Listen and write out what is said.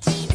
Beachy.